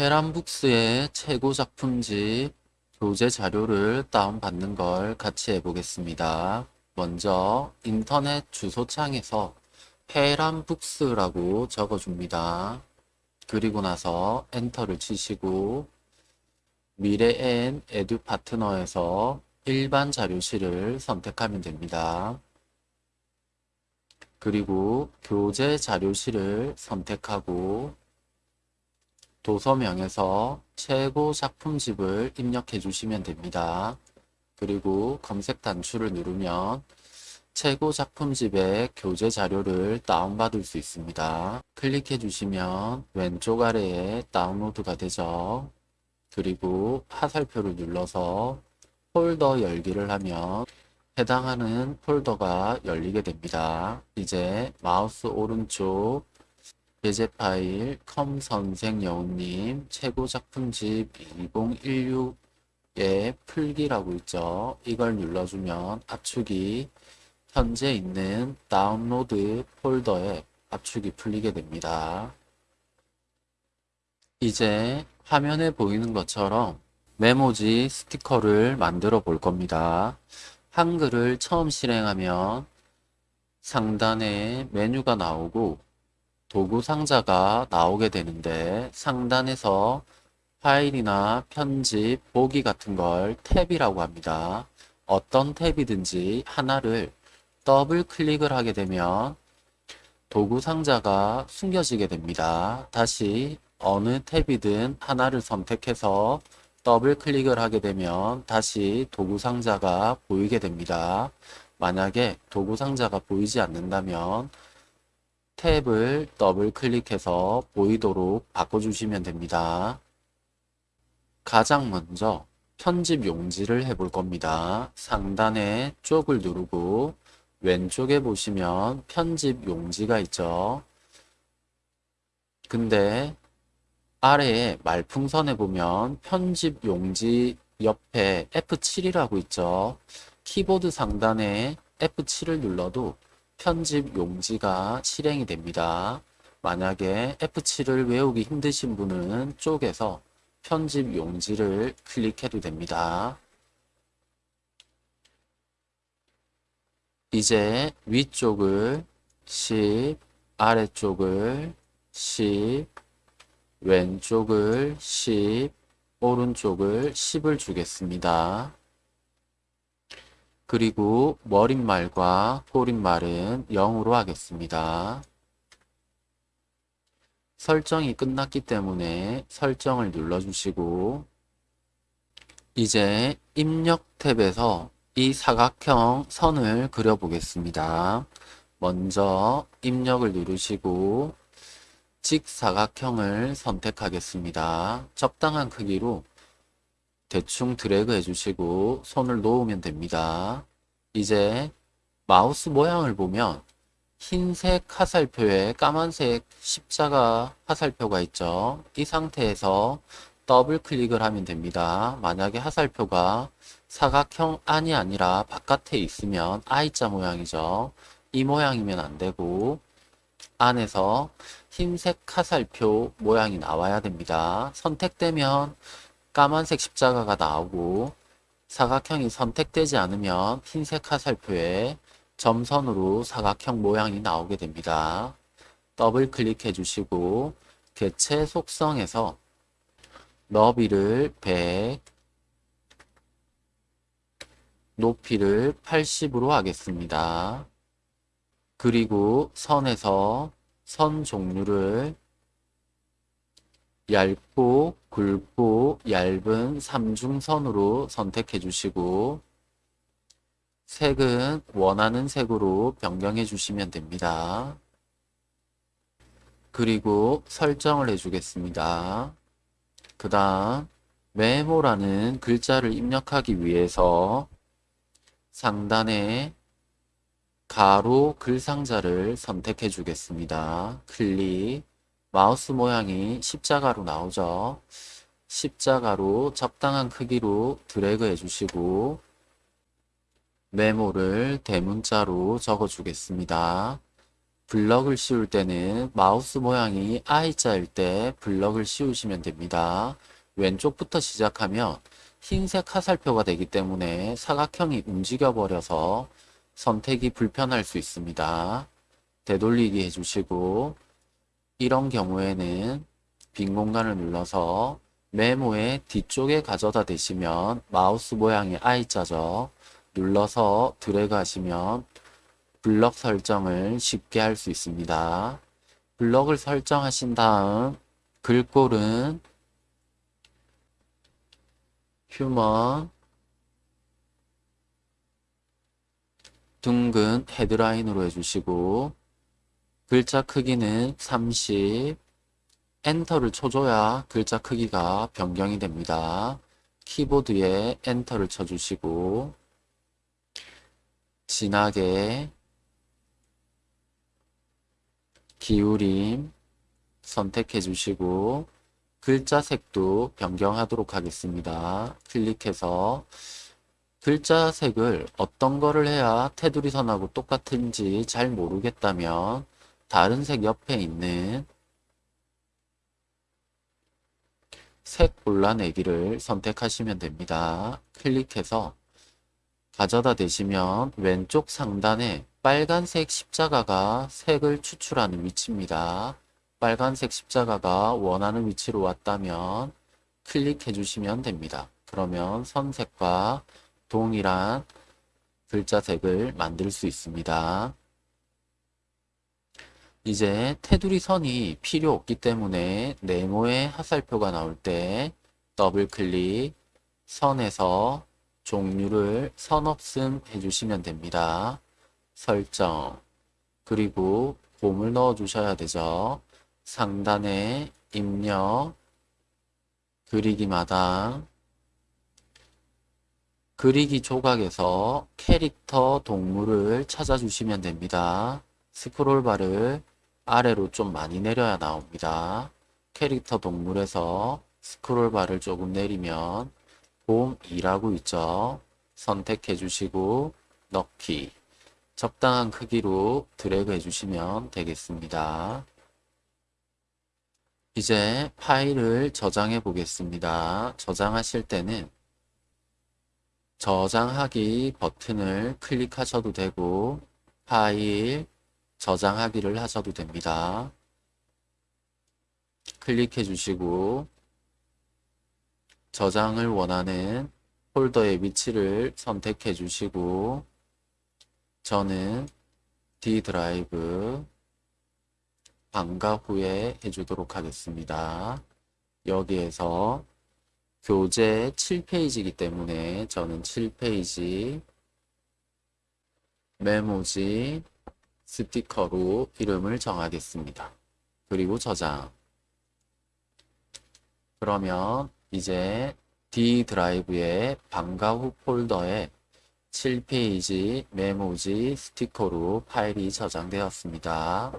헤란북스의 최고 작품집 교재 자료를 다운받는 걸 같이 해보겠습니다. 먼저 인터넷 주소창에서 헤란북스라고 적어줍니다. 그리고 나서 엔터를 치시고 미래엔 에듀 파트너에서 일반 자료실을 선택하면 됩니다. 그리고 교재 자료실을 선택하고 도서명에서 최고 작품집을 입력해 주시면 됩니다. 그리고 검색 단추를 누르면 최고 작품집의 교재 자료를 다운받을 수 있습니다. 클릭해 주시면 왼쪽 아래에 다운로드가 되죠. 그리고 화살표를 눌러서 폴더 열기를 하면 해당하는 폴더가 열리게 됩니다. 이제 마우스 오른쪽 예제 파일 컴 선생 여우님 최고 작품집 2016에 풀기라고 있죠. 이걸 눌러주면 압축이 현재 있는 다운로드 폴더에 압축이 풀리게 됩니다. 이제 화면에 보이는 것처럼 메모지 스티커를 만들어 볼 겁니다. 한글을 처음 실행하면 상단에 메뉴가 나오고 도구 상자가 나오게 되는데 상단에서 파일이나 편집, 보기 같은 걸 탭이라고 합니다. 어떤 탭이든지 하나를 더블 클릭을 하게 되면 도구 상자가 숨겨지게 됩니다. 다시 어느 탭이든 하나를 선택해서 더블 클릭을 하게 되면 다시 도구 상자가 보이게 됩니다. 만약에 도구 상자가 보이지 않는다면 탭을 더블 클릭해서 보이도록 바꿔주시면 됩니다. 가장 먼저 편집 용지를 해볼 겁니다. 상단에 쪽을 누르고 왼쪽에 보시면 편집 용지가 있죠. 근데 아래에 말풍선에 보면 편집 용지 옆에 F7이라고 있죠. 키보드 상단에 F7을 눌러도 편집 용지가 실행이 됩니다. 만약에 F7을 외우기 힘드신 분은 쪽에서 편집 용지를 클릭해도 됩니다. 이제 위쪽을 10, 아래쪽을 10, 왼쪽을 10, 오른쪽을 10을 주겠습니다. 그리고 머릿말과 꼬릿말은 0으로 하겠습니다. 설정이 끝났기 때문에 설정을 눌러주시고 이제 입력 탭에서 이 사각형 선을 그려보겠습니다. 먼저 입력을 누르시고 직사각형을 선택하겠습니다. 적당한 크기로 대충 드래그 해주시고 손을 놓으면 됩니다. 이제 마우스 모양을 보면 흰색 화살표에 까만색 십자가 화살표가 있죠. 이 상태에서 더블 클릭을 하면 됩니다. 만약에 화살표가 사각형 안이 아니라 바깥에 있으면 I자 모양이죠. 이 모양이면 안 되고 안에서 흰색 화살표 모양이 나와야 됩니다. 선택되면 까만색 십자가가 나오고 사각형이 선택되지 않으면 흰색 화살표에 점선으로 사각형 모양이 나오게 됩니다. 더블 클릭해 주시고 개체 속성에서 너비를 100, 높이를 80으로 하겠습니다. 그리고 선에서 선 종류를 얇고 굵고 얇은 삼중선으로 선택해 주시고 색은 원하는 색으로 변경해 주시면 됩니다. 그리고 설정을 해주겠습니다. 그 다음 MEMO라는 글자를 입력하기 위해서 상단에 가로 글상자를 선택해 주겠습니다. 클릭 마우스 모양이 십자가로 나오죠. 십자가로 적당한 크기로 드래그 해주시고 MEMO를 대문자로 적어 주겠습니다. 블럭을 씌울 때는 마우스 모양이 I자일 때 블럭을 씌우시면 됩니다. 왼쪽부터 시작하면 흰색 화살표가 되기 때문에 사각형이 움직여 버려서 선택이 불편할 수 있습니다. 되돌리기 해주시고 이런 경우에는 빈 공간을 눌러서 메모의 뒤쪽에 가져다 대시면 마우스 모양의 I자죠. 눌러서 드래그 하시면 블럭 설정을 쉽게 할 수 있습니다. 블럭을 설정하신 다음 글꼴은 휴먼 둥근 헤드라인으로 해주시고 글자 크기는 30 엔터를 쳐줘야 글자 크기가 변경이 됩니다. 키보드에 엔터를 쳐주시고 진하게 기울임 선택해 주시고 글자 색도 변경하도록 하겠습니다. 클릭해서 글자 색을 어떤 거를 해야 테두리 선하고 똑같은지 잘 모르겠다면 다른 색 옆에 있는 색 골라내기를 선택하시면 됩니다. 클릭해서 가져다 대시면 왼쪽 상단에 빨간색 십자가가 색을 추출하는 위치입니다. 빨간색 십자가가 원하는 위치로 왔다면 클릭해 주시면 됩니다. 그러면 선색과 동일한 글자 색을 만들 수 있습니다. 이제 테두리 선이 필요 없기 때문에 네모의 화살표가 나올 때 더블 클릭 선에서 종류를 선 없음 해주시면 됩니다. 설정 그리고 곰을 넣어 주셔야 되죠. 상단에 입력 그리기 마당 그리기 조각에서 캐릭터 동물을 찾아주시면 됩니다. 스크롤바를 아래로 좀 많이 내려야 나옵니다. 캐릭터 동물에서 스크롤바를 조금 내리면 봄 2라고 있죠. 선택해 주시고 넣기 적당한 크기로 드래그 해주시면 되겠습니다. 이제 파일을 저장해 보겠습니다. 저장하실 때는 저장하기 버튼을 클릭하셔도 되고 파일 저장하기를 하셔도 됩니다. 클릭해 주시고 저장을 원하는 폴더의 위치를 선택해 주시고 저는 D 드라이브 방과 후에 해주도록 하겠습니다. 여기에서 교재 7페이지이기 때문에 저는 7페이지 메모지 스티커로 이름을 정하겠습니다. 그리고 저장 그러면 이제 D 드라이브의 방과 후 폴더에 7페이지 메모지 스티커로 파일이 저장되었습니다.